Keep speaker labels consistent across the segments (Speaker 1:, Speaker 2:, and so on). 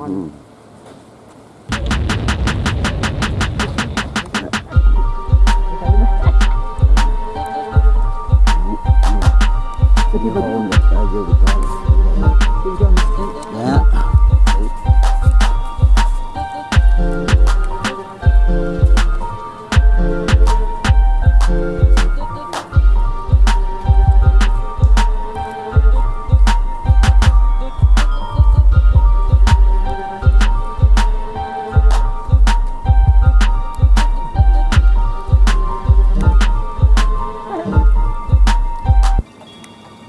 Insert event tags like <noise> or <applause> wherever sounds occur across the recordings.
Speaker 1: one.
Speaker 2: Mm.
Speaker 1: Mm-hmm.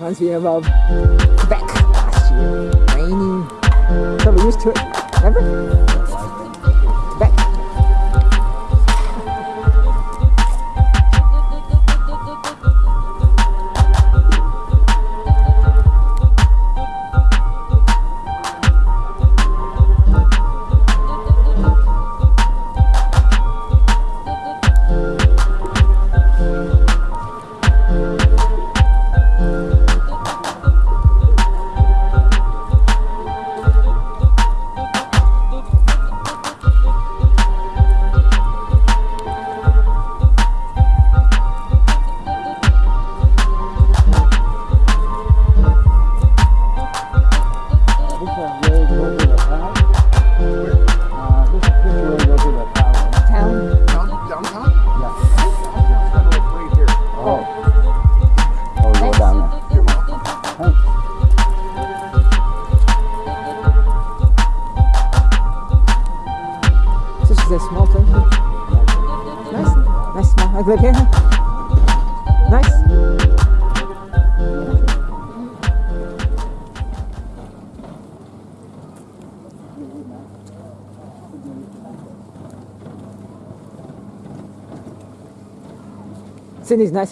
Speaker 1: once we evolve Quebec. last year. Used to it. Never. Você diz, né,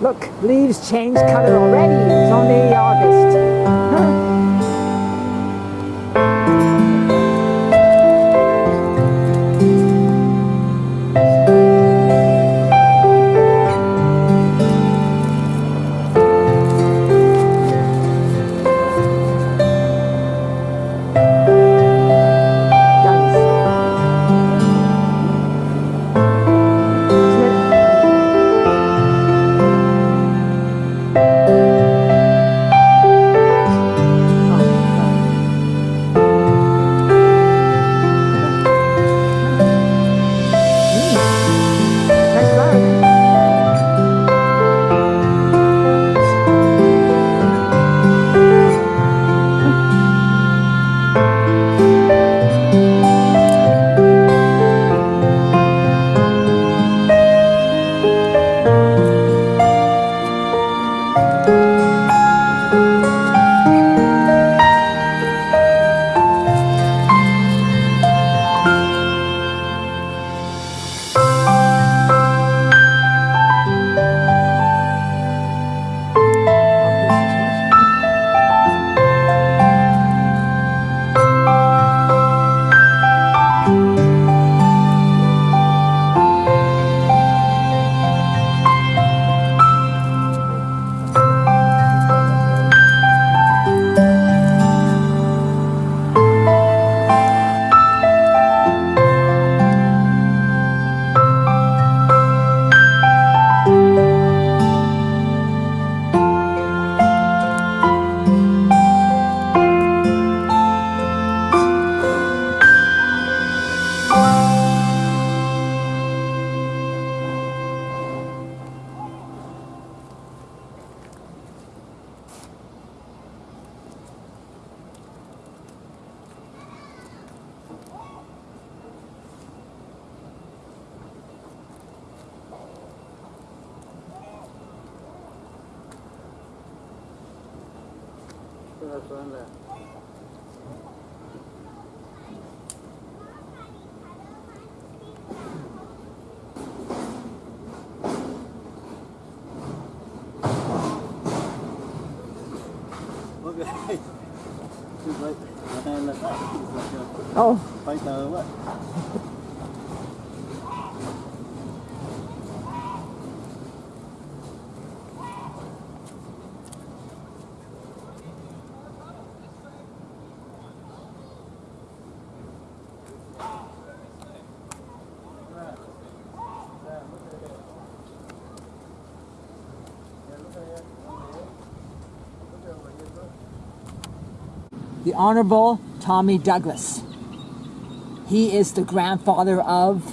Speaker 1: Look, leaves change colour already. It's only August.
Speaker 2: Like <laughs> a
Speaker 1: Oh,
Speaker 2: fighter or what?
Speaker 1: The Honorable Tommy Douglas. He is the grandfather of.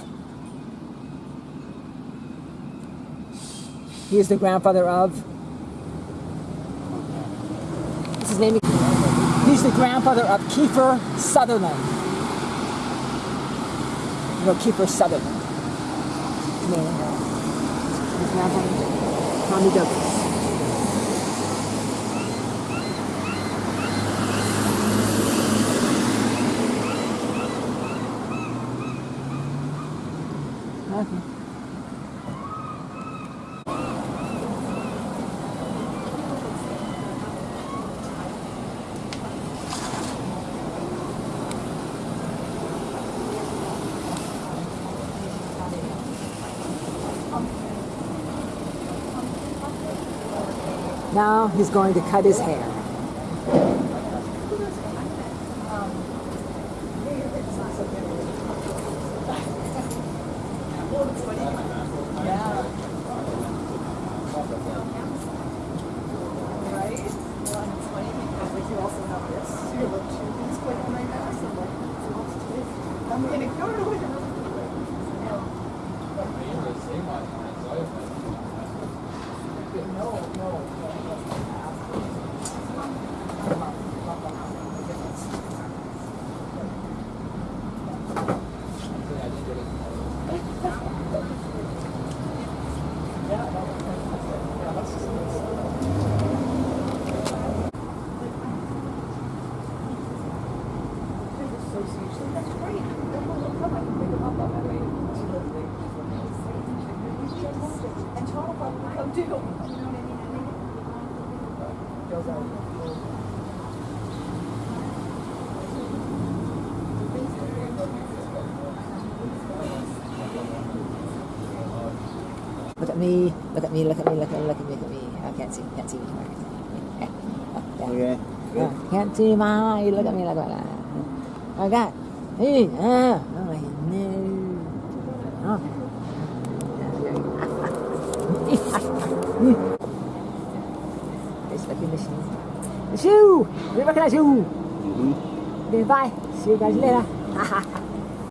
Speaker 1: He is the grandfather of. What's his name? He's the grandfather of Kiefer Sutherland. You know Kiefer Sutherland. His. Uh, his grandfather, Tommy Douglas. Okay. Now he's going to cut his hair.
Speaker 3: Well, and it's funny because like you also have this. So you look two things quick on my mask. I'm like, so what's this? I'm gonna go to it. No, no, no. association. That's great. Then we'll look up. I can pick them up on my way to the thing. And Tom will probably come too. You know what I mean? I think it goes out.
Speaker 1: Look at me, look at me, look at me, look at me, look at me, look at me. I can't see, can't see me.
Speaker 2: Okay.
Speaker 1: Yeah, can't see my eye. Look at me, look at me. I got. Hey, ah, oh no. Oh. <laughs> <laughs> It's like in the shoe. The shoe! Look at